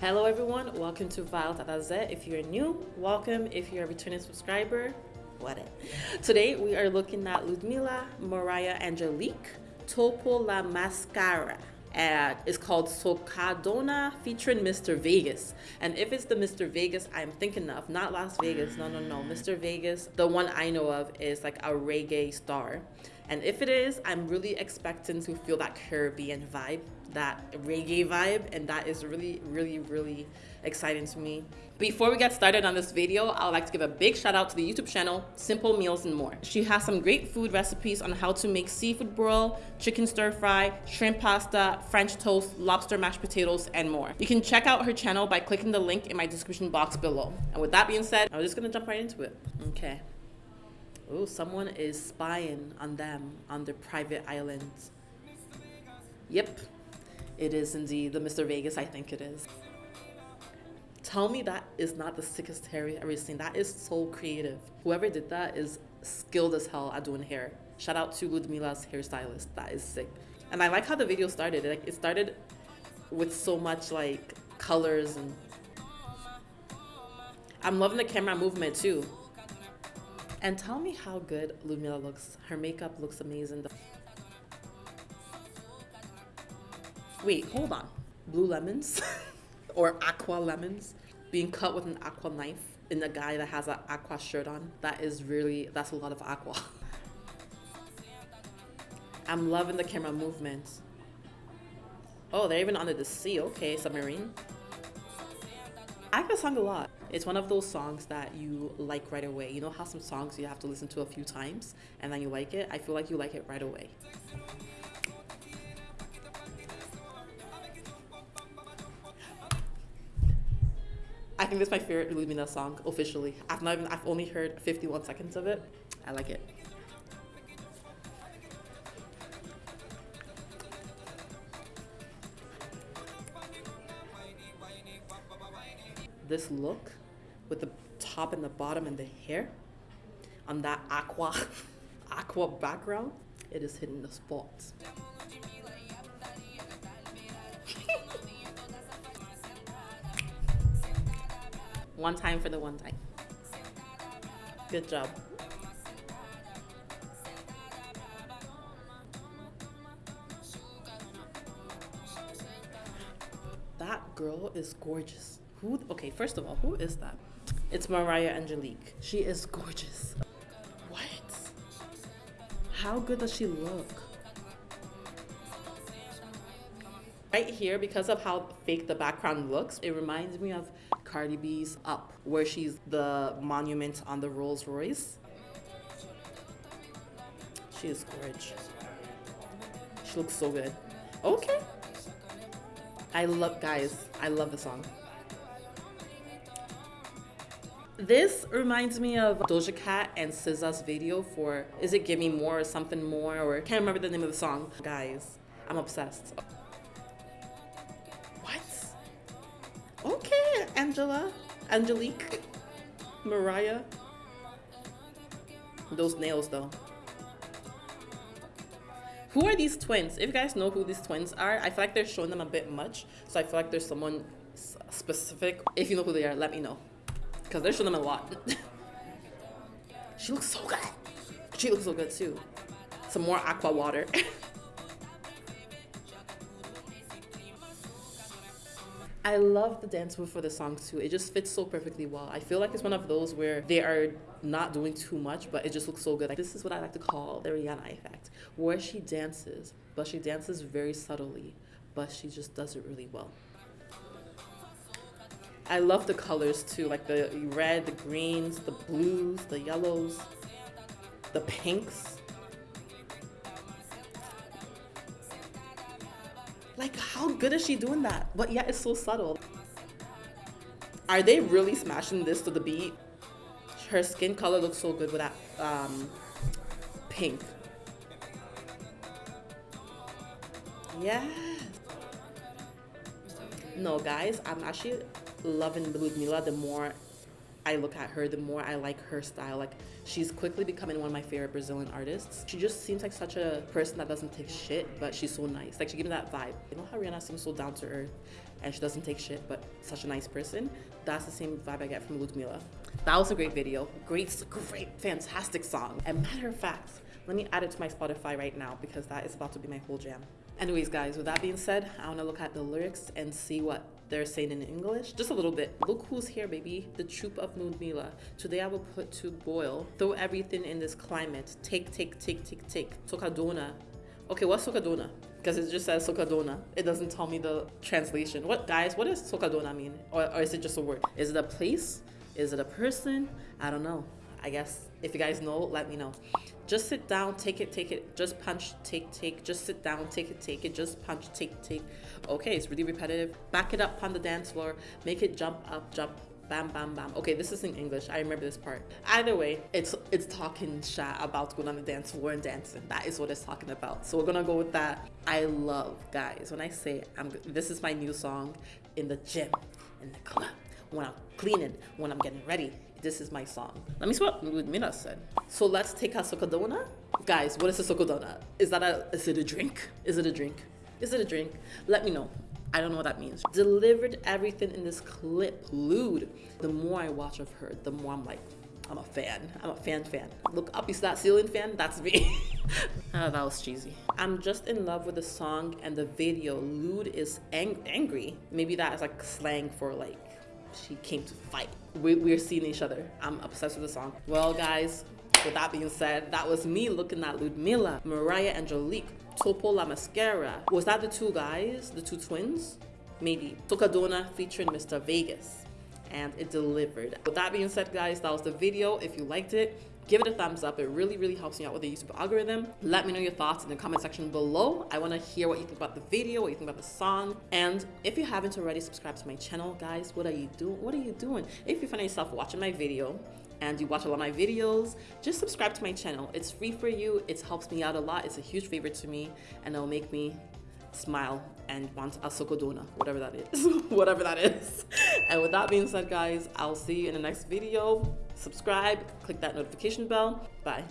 Hello everyone, welcome to Violet at If you're new, welcome. If you're a returning subscriber, what it. Today we are looking at Ludmilla Mariah Angeliq Topo La Maskara it's called Socadona featuring Mr. Vegas. And if it's the Mr. Vegas I'm thinking of, not Las Vegas, no, no, no. Mr. Vegas, the one I know of is like a reggae star. And if it is, I'm really expecting to feel that Caribbean vibe, that reggae vibe, and that is really, really, really exciting to me. Before we get started on this video, I would like to give a big shout out to the YouTube channel, Simple Meals and More. She has some great food recipes on how to make seafood broil, chicken stir fry, shrimp pasta, French toast, lobster mashed potatoes, and more. You can check out her channel by clicking the link in my description box below. And with that being said, I'm just gonna jump right into it. Okay. Oh, someone is spying on them on their private island. Yep, it is indeed the Mr. Vegas, I think it is. Tell me that is not the sickest hair I've ever seen. That is so creative. Whoever did that is skilled as hell at doing hair. Shout out to Ludmilla's hairstylist. That is sick. And I like how the video started. Like it started with so much like colors and I'm loving the camera movement too. And tell me how good Ludmilla looks. Her makeup looks amazing. Wait, hold on. Blue lemons or aqua lemons being cut with an aqua knife in a guy that has an aqua shirt on. That is really, that's a lot of aqua. I'm loving the camera movements. Oh, they're even under the sea. Okay, submarine. I like the song a lot. It's one of those songs that you like right away. You know how some songs you have to listen to a few times and then you like it? I feel like you like it right away. I think that's my favorite Lumina song officially. I've not even, I've only heard 51 seconds of it. I like it. this look with the top and the bottom and the hair on that aqua aqua background it is hitting the spots one time for the one time. Good job. That girl is gorgeous who? Okay, first of all, who is that? It's Mariah Angeliq. She is gorgeous. What? How good does she look? Right here, because of how fake the background looks, it reminds me of Cardi B's Up, where she's the monument on the Rolls Royce. She is gorgeous. She looks so good. Okay. I love, guys, I love the song. This reminds me of Doja Cat and SZA's video for Is It Give Me More or something more or can't remember the name of the song. Guys, I'm obsessed. What? Okay, Angela, Angeliq, Mariah. Those nails though. Who are these twins? If you guys know who these twins are, I feel like they're showing them a bit much. So I feel like there's someone specific. If you know who they are, let me know. Because they're showing them a lot. she looks so good. She looks so good too. Some more aqua water. I love the dance move for the song too. It just fits so perfectly well. I feel like it's one of those where they are not doing too much, but it just looks so good. Like, this is what I like to call the Rihanna effect, where she dances, but she dances very subtly, but she just does it really well. I love the colors too, like the red, the greens, the blues, the yellows, the pinks. Like, how good is she doing that? But yeah, it's so subtle. Are they really smashing this to the beat? Her skin color looks so good with that um, pink. Yeah. No, guys, I'm actually loving Ludmilla the more I look at her, the more I like her style. Like she's quickly becoming one of my favorite Brazilian artists. She just seems like such a person that doesn't take shit, but she's so nice. Like she gives me that vibe. You know how Rihanna seems so down to earth and she doesn't take shit, but such a nice person? That's the same vibe I get from Ludmilla. That was a great video. Great, great, fantastic song. And matter of fact, let me add it to my Spotify right now because that is about to be my whole jam. Anyways, guys, with that being said, I want to look at the lyrics and see what they're saying in English. Just a little bit. Look who's here, baby. The troop of Ludmilla. Today I will put to boil. Throw everything in this climate. Take, take, take, take, take. Tocadona. Okay, what's Tocadona? Because it just says Socadona. It doesn't tell me the translation. What, guys, what does Socadona mean? Or, or is it just a word? Is it a place? Is it a person? I don't know. I guess if you guys know, let me know. Just sit down, take it, take it, just punch, take, take, just sit down, take it, take it, just punch, take, take. Okay, it's really repetitive. Back it up on the dance floor, make it jump up, jump, bam, bam, bam. Okay, this is in English. I remember this part. Either way, it's it's talking about going on the dance floor and dancing. That is what it's talking about. So we're gonna go with that. I love guys when I say I'm. This is my new song in the gym, in the club, when I'm cleaning, when I'm getting ready this is my song. Let me see what Ludmilla said. So let's take a socadona. Guys, what is a socadona? Is that a, is it a drink? Is it a drink? Is it a drink? Let me know. I don't know what that means. Delivered everything in this clip. Lude. The more I watch of her, the more I'm like, I'm a fan. I'm a fan fan. Look up, you see that ceiling fan? That's me. oh, that was cheesy. I'm just in love with the song and the video. Lude is ang angry. Maybe that is like slang for like she came to fight. We, we're seeing each other. I'm obsessed with the song. Well, guys, with that being said, that was me looking at Ludmilla, Mariah Angeliq, Topo La Maskara. Was that the two guys, the two twins? Maybe. Tocadona featuring Mr. Vegas. And it delivered. With that being said, guys, that was the video. If you liked it, give it a thumbs up. It really, really helps me out with the YouTube algorithm. Let me know your thoughts in the comment section below. I want to hear what you think about the video, what you think about the song. And if you haven't already subscribed to my channel, guys, what are you doing? What are you doing? If you find yourself watching my video and you watch a lot of my videos, just subscribe to my channel. It's free for you. It helps me out a lot. It's a huge favor to me and it'll make me smile and want a socadona, whatever that is, whatever that is. And with that being said, guys, I'll see you in the next video subscribe, click that notification bell. Bye.